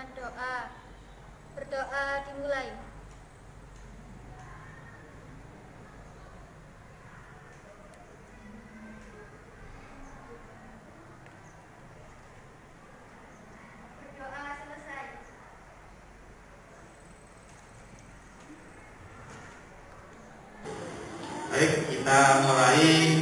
dengan doa. Berdoa dimulai. Baik, kita mulai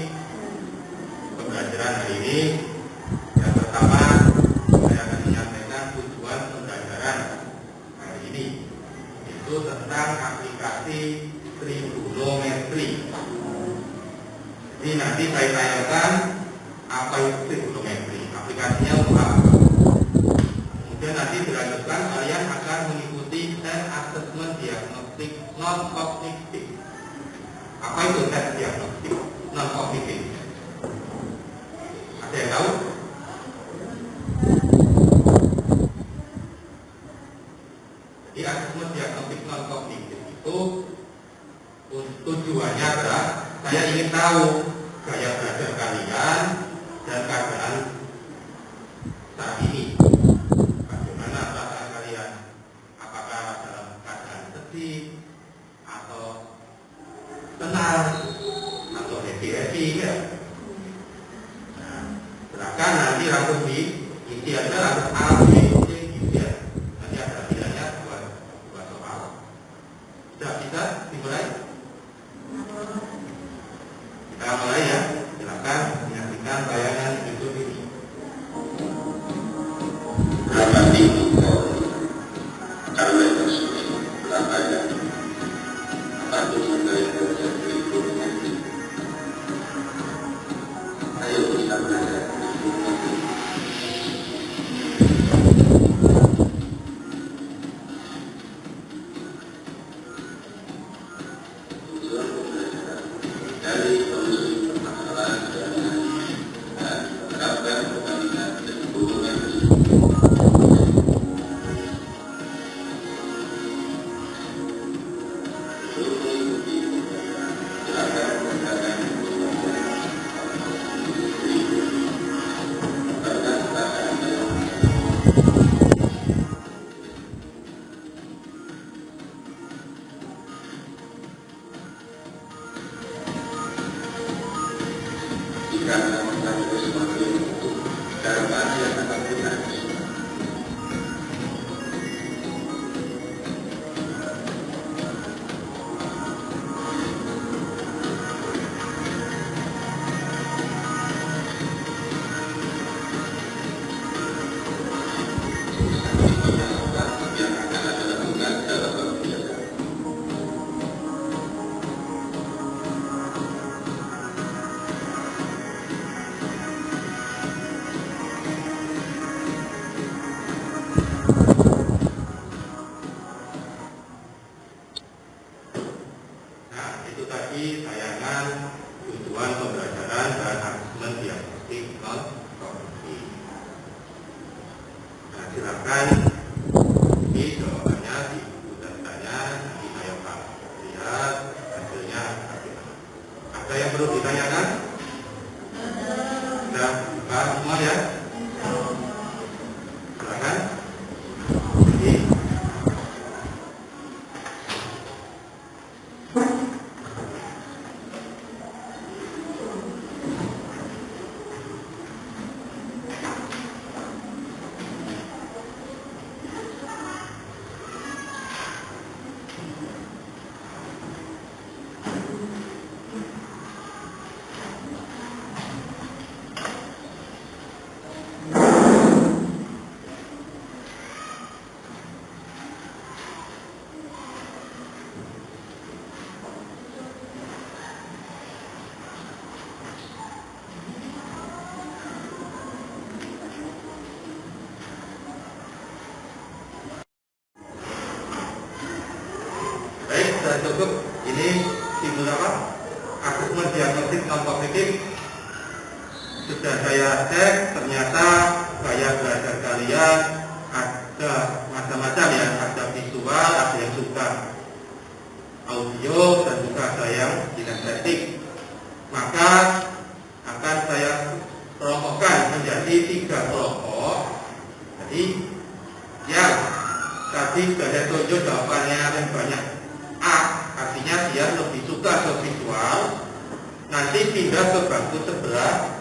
pindah ke bangku sebelah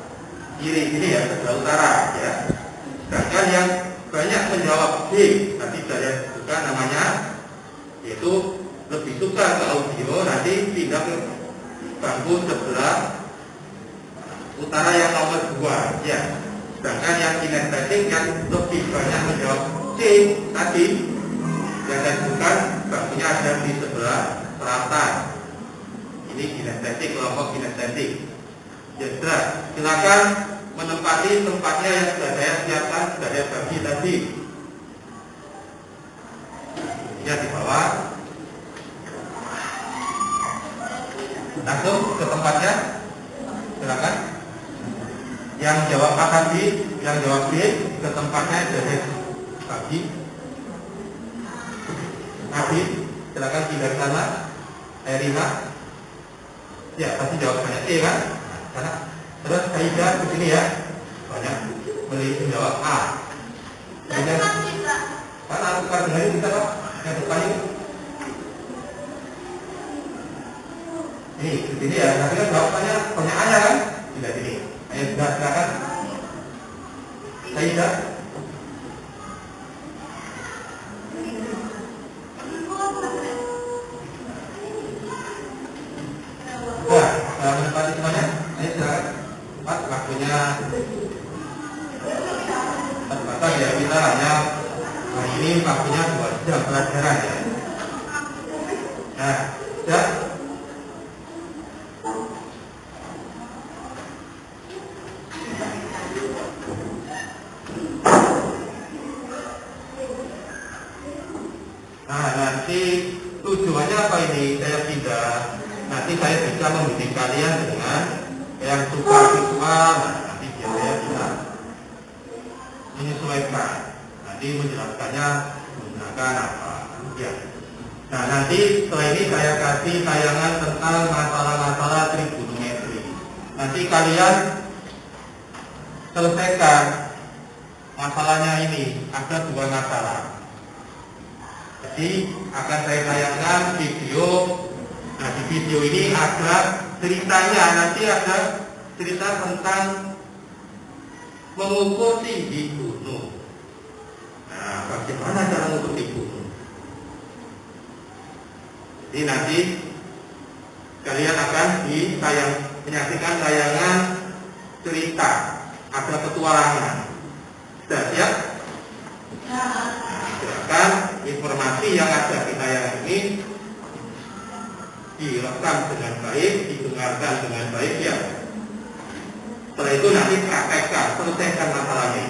kiri ini ya sebelah utara ya. Sedangkan yang banyak menjawab B tadi saya suka namanya yaitu lebih suka ke audio nanti pindah ke bangku sebelah utara yang nomor dua ya. Sedangkan yang kinestetik yang lebih banyak menjawab C tadi yang saya sebutkan bangkunya ada di sebelah selatan ini kinestetik kelompok kinestetik ya sudah. Silakan menempati tempatnya yang sudah saya siapkan sudah saya bagi tadi. Ya di bawah. Langsung ke tempatnya. Silakan. Yang jawab A tadi yang jawab B ke tempatnya jadi bagi. Nabi silakan pindah sana. Erina ya pasti jawabannya E kan karena terus Saida ke sini ya. Banyak beli menjawab A. Kemudian karena aku dengan ini kita pak yang depan ini. Ini di sini ya. Nanti kan jawabannya pertanyaannya kan? Tidak sini. Ayo sudah silakan. Saida Uh, menempati semuanya, ayo silakan. Empat waktunya terbatas ya kita hanya hari ini waktunya dua jam pelajaran ya. Nah, sudah. Nah, nanti tujuannya apa ini? Saya pindah nanti saya bisa membimbing kalian dengan yang suka visual nah, nanti biasanya bisa menyesuaikan nanti menjelaskannya menggunakan apa ya nah nanti setelah ini saya kasih tayangan tentang masalah-masalah trigonometri. Nanti kalian selesaikan masalahnya ini. Ada dua masalah. Jadi akan saya tayangkan video. Nah di video ini ada ceritanya, nanti ada cerita tentang mengukur tinggi gunung. Nah bagaimana cara mengukur tinggi gunung? Jadi nanti kalian akan ditayang, menyaksikan tayangan cerita, ada petualangan. Sudah siap? Nah, silakan informasi yang ada di tayangan ini direkam dengan baik, didengarkan dengan baik ya. Setelah itu nanti praktekkan, selesaikan masalahnya.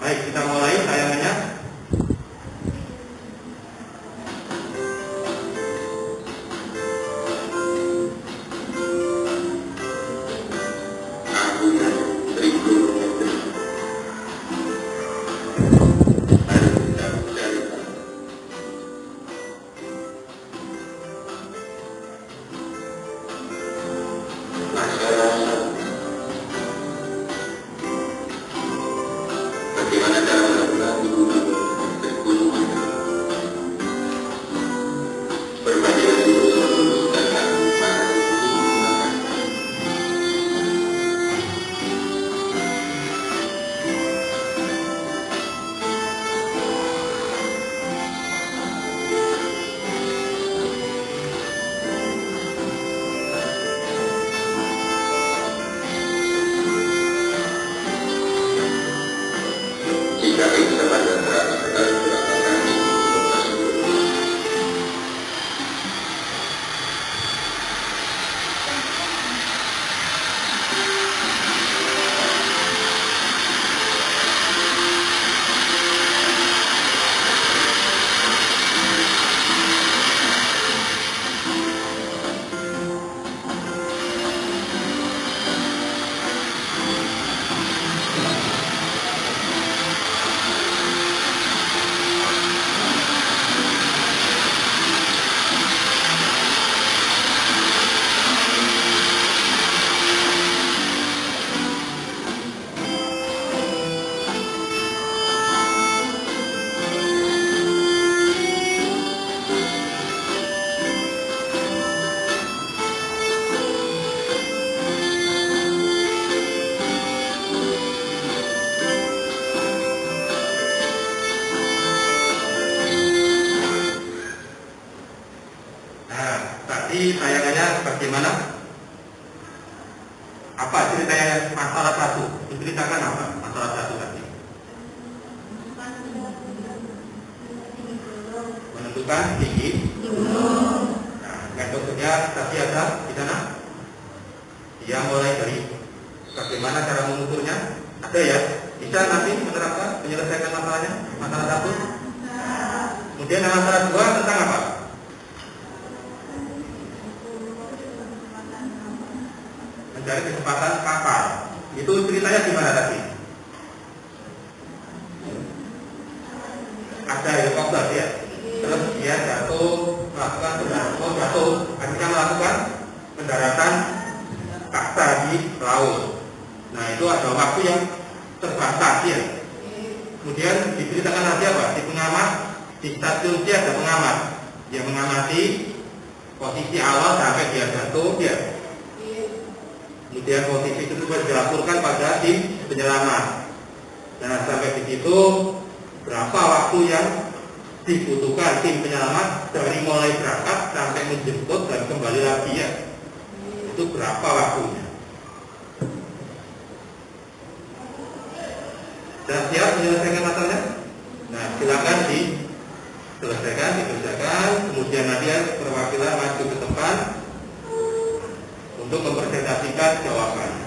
Baik, kita mulai tadi tayangannya bagaimana? Apa ceritanya masalah satu? Menceritakan apa masalah satu tadi? Menentukan tinggi. Nah, metodenya tadi ada di sana. Dia mulai dari bagaimana cara mengukurnya. Ada ya? Bisa nanti menerapkan menyelesaikan masalahnya, masalah satu. Kemudian masalah dua tentang apa? Mencari kesempatan kapal. Itu ceritanya gimana tadi? Ada helikopter ya. Terus dia jatuh, melakukan pendaratan, jatuh, akhirnya melakukan pendaratan paksa di laut. Nah itu ada waktu yang terbatas ya. Kemudian diceritakan lagi apa? Di pengamat, di stasiun dia ada pengamat. Dia mengamati posisi awal sampai dia jatuh, dia Kemudian posisi itu dilaporkan pada tim penyelamat. Nah sampai di situ berapa waktu yang dibutuhkan tim penyelamat dari mulai berangkat sampai menjemput dan kembali lagi ya. Itu berapa waktunya? Dan siap menyelesaikan masalahnya? Nah silakan diselesaikan, dikerjakan. Kemudian nanti perwakilan maju ke depan untuk mempresentasikan jawabannya.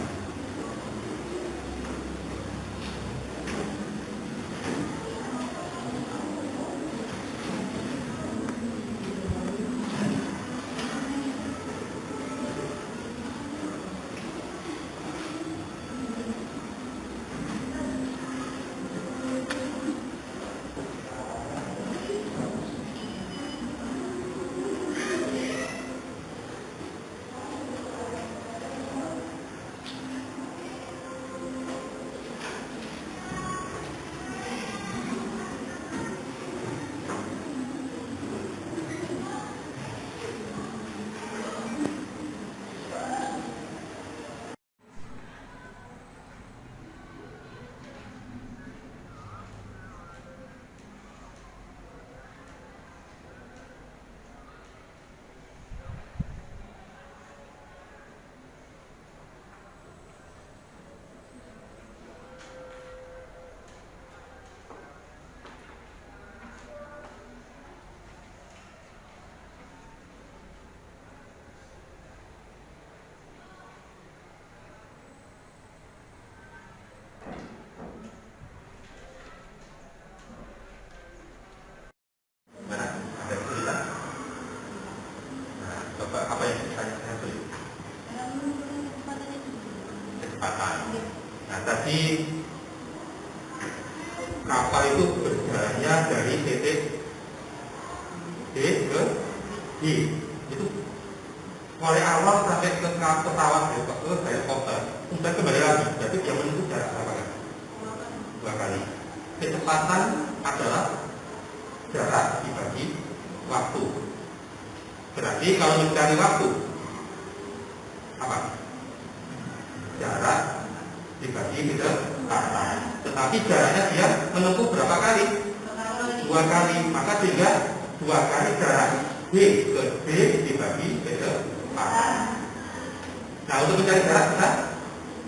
Kecepatan. Tetapi jaraknya dia menempuh berapa kali? Dua kali. Maka sehingga dua kali jarak B ke B dibagi kecepatan. Nah untuk mencari jarak kita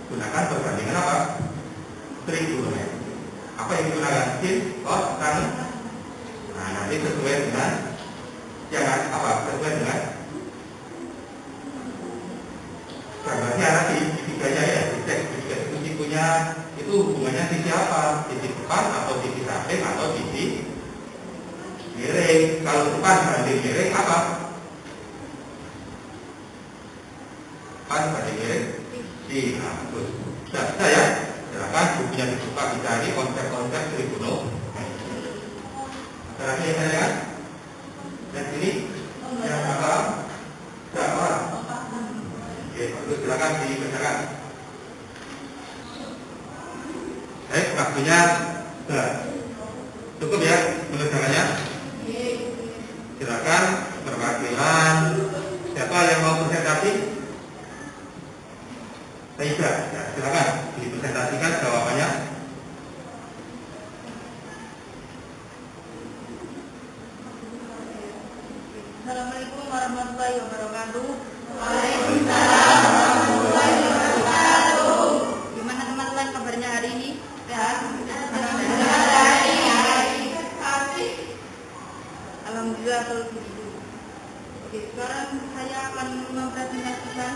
gunakan perbandingan apa? Trigonometri. Apa yang digunakan? Sin, cos, tan, Nah, nanti sesuai dengan jangan apa sesuai dengan gambarnya nanti itu hubungannya sisi apa? Sisi depan atau sisi samping atau sisi miring? Kalau depan banding miring apa? Depan banding miring? Di bagus sudah bisa ya silakan bukunya dibuka dicari konsep-konsep trigonometri Terakhir yang saya lihat dan sini yang apa? Tidak orang. Oke, bagus silakan dikerjakan. Baik, waktunya sudah cukup ya mengerjakannya. Silakan perwakilan siapa yang mau presentasi? Taida, ya, silakan dipresentasikan jawabannya. Assalamualaikum warahmatullahi wabarakatuh. Gimana teman-teman kabarnya hari ini? Sehat? Alhamdulillah kalau begitu. Oke, sekarang saya akan mempresentasikan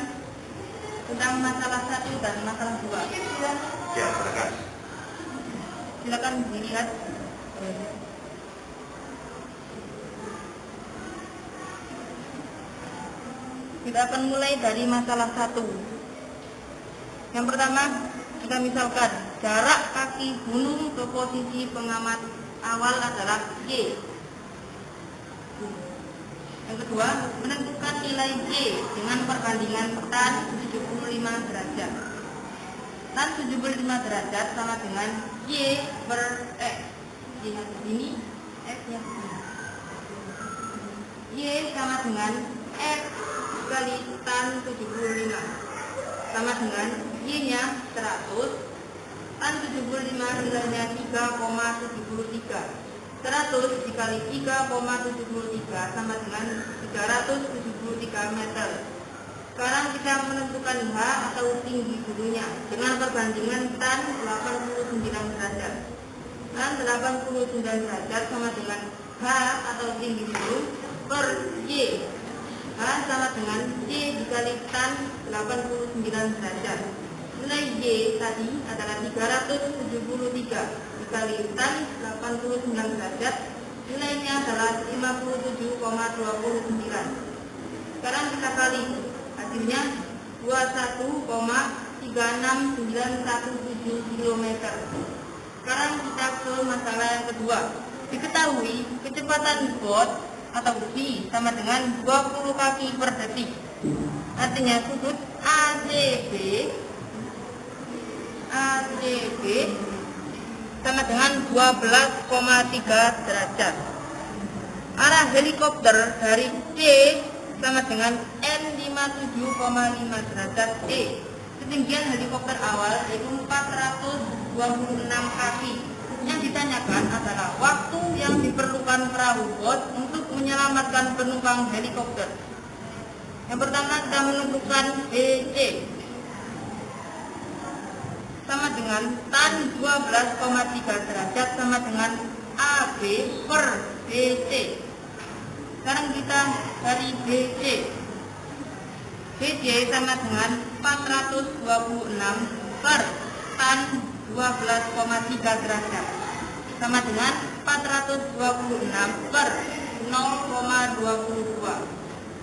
tentang masalah satu dan masalah dua. Ya, silakan. Silakan dilihat. Kita akan mulai dari masalah satu. Yang pertama, kita misalkan jarak kaki gunung ke posisi pengamat awal adalah Y. Yang kedua, menentukan nilai Y dengan perbandingan tan 75 derajat. Tan 75 derajat sama dengan Y per X. Y yang begini, X yang begini. Y sama dengan X kali tan 75 sama dengan Y nya 100 tan 75 nilainya 3,73 100 dikali 3,73 sama dengan 373 meter. Sekarang kita menentukan H atau tinggi gunungnya dengan perbandingan tan 89 derajat. Tan 89 derajat sama dengan H atau tinggi gunung per Y H sama dengan Y dikali tan 89 derajat. Nilai Y tadi adalah 373 dikali tan 89 derajat. Nilainya adalah 57,29. Sekarang kita kali. Hasilnya 21,36917 km. Sekarang kita ke masalah yang kedua. Diketahui kecepatan bot atau V sama dengan 20 kaki per detik. Artinya sudut ACB ACB sama dengan 12,3 derajat. Arah helikopter dari C sama dengan N57,5 derajat E. Ketinggian helikopter awal yaitu 426 kaki. Yang ditanyakan adalah waktu yang diperlukan perahu bot untuk menyelamatkan penumpang helikopter. Yang pertama kita menentukan BC sama dengan tan 12,3 derajat sama dengan AB per BC. Sekarang kita dari BC. BC sama dengan 426 per tan 12,3 derajat sama dengan 426 per 0,22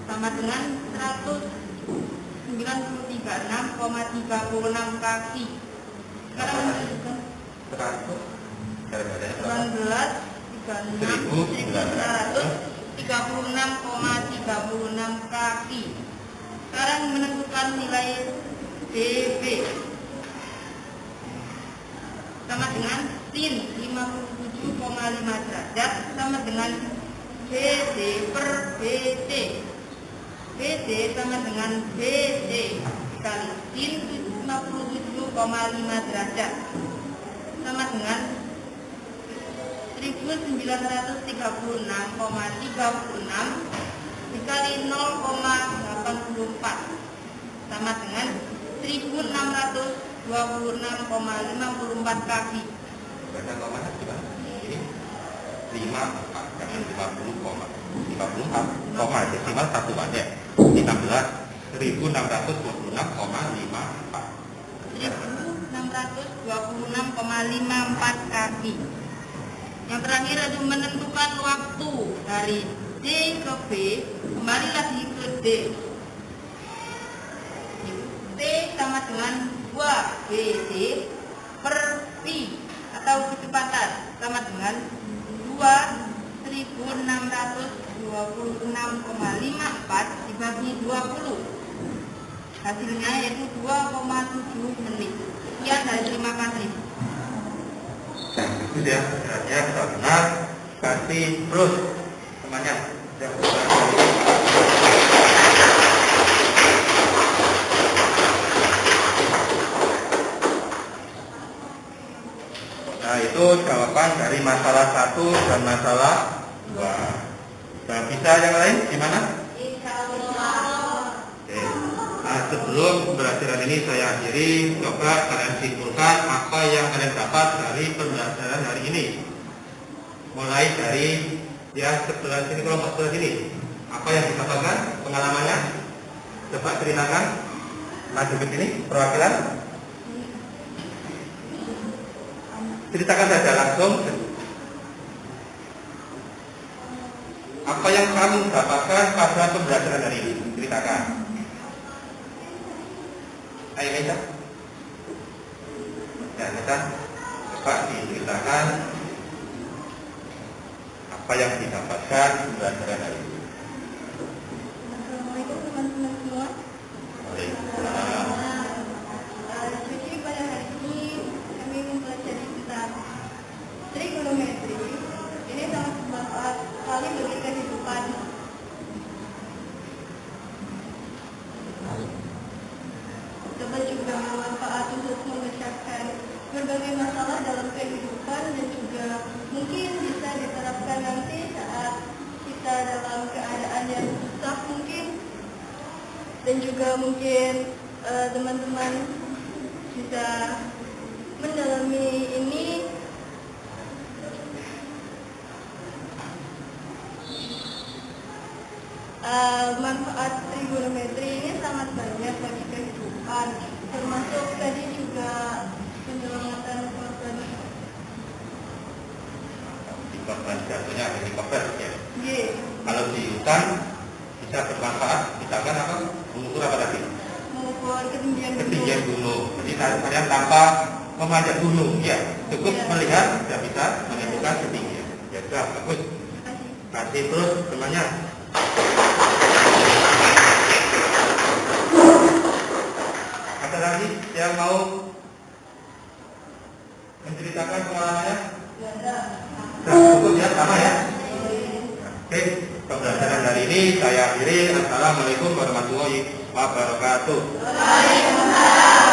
sama dengan 193,6,36 kaki. Sekarang menunjukkan Sekarang itu daripada 19 36,36 kaki. Sekarang menentukan nilai DB sama dengan sin 57,5 derajat sama dengan BD per BC BC sama dengan BC dikali sin 57,5 derajat sama dengan 1936,36 dikali 0,84 sama dengan 1626,54 kaki Baca komanya gimana? Ini 5 jangan 50 koma 54 koma desimal satuan ya 16 1626,54 1626,54 kaki. Yang terakhir itu menentukan waktu dari D ke B, kembali lagi ke D. T sama dengan 2 BD per P atau kecepatan. Sama dengan 2626,54 dibagi 20 hasilnya yaitu 2,7 menit. Sekian dan terima kasih. Nah, itu dia. Sebenarnya kita benar kasih terus temannya Nah jawaban dari masalah satu dan masalah dua. Dan bisa yang lain gimana? Oke. Nah, sebelum pembelajaran ini saya akhiri, coba kalian simpulkan apa yang kalian dapat dari pembelajaran hari ini. Mulai dari ya sebelah sini kelompok sebelah sini. Apa yang didapatkan pengalamannya? Coba ceritakan. Maju ke sini perwakilan. Ceritakan saja langsung. Apa yang kamu dapatkan pada pembelajaran hari ini? Ceritakan. Ayo Meja. Ya, Meja. Coba diceritakan apa yang didapatkan pembelajaran hari ini. Assalamualaikum teman-teman semua. Waalaikumsalam. Eh, Jadi pada hari ini kami mempelajari tentang trigonometri. Ini sangat bermanfaat sekali bagi kehidupan. Juga bermanfaat untuk memecahkan berbagai masalah dalam kehidupan dan juga mungkin bisa diterapkan nanti saat kita dalam keadaan yang susah mungkin. Dan juga mungkin eh, teman-teman bisa mendalami ini Eh, manfaat trigonometri ini sangat banyak bagi kehidupan termasuk tadi juga penyelamatan korban Jatuhnya helikopter ya. G Kalau di hutan bisa bermanfaat, misalkan apa? Mengukur apa tadi? mengukur ketinggian Ketinggian gunung. gunung. Jadi kalian tanpa memanjat gunung, ya cukup Ya. melihat sudah bisa menentukan ketinggian. Ya sudah bagus. Kasih. Terus temannya. Ada lagi yang mau menceritakan pengalamannya? Nah, cukup ya, sama ya. Oke, pembelajaran hari ini saya akhiri. Assalamualaikum warahmatullahi wabarakatuh. Waalaikumsalam.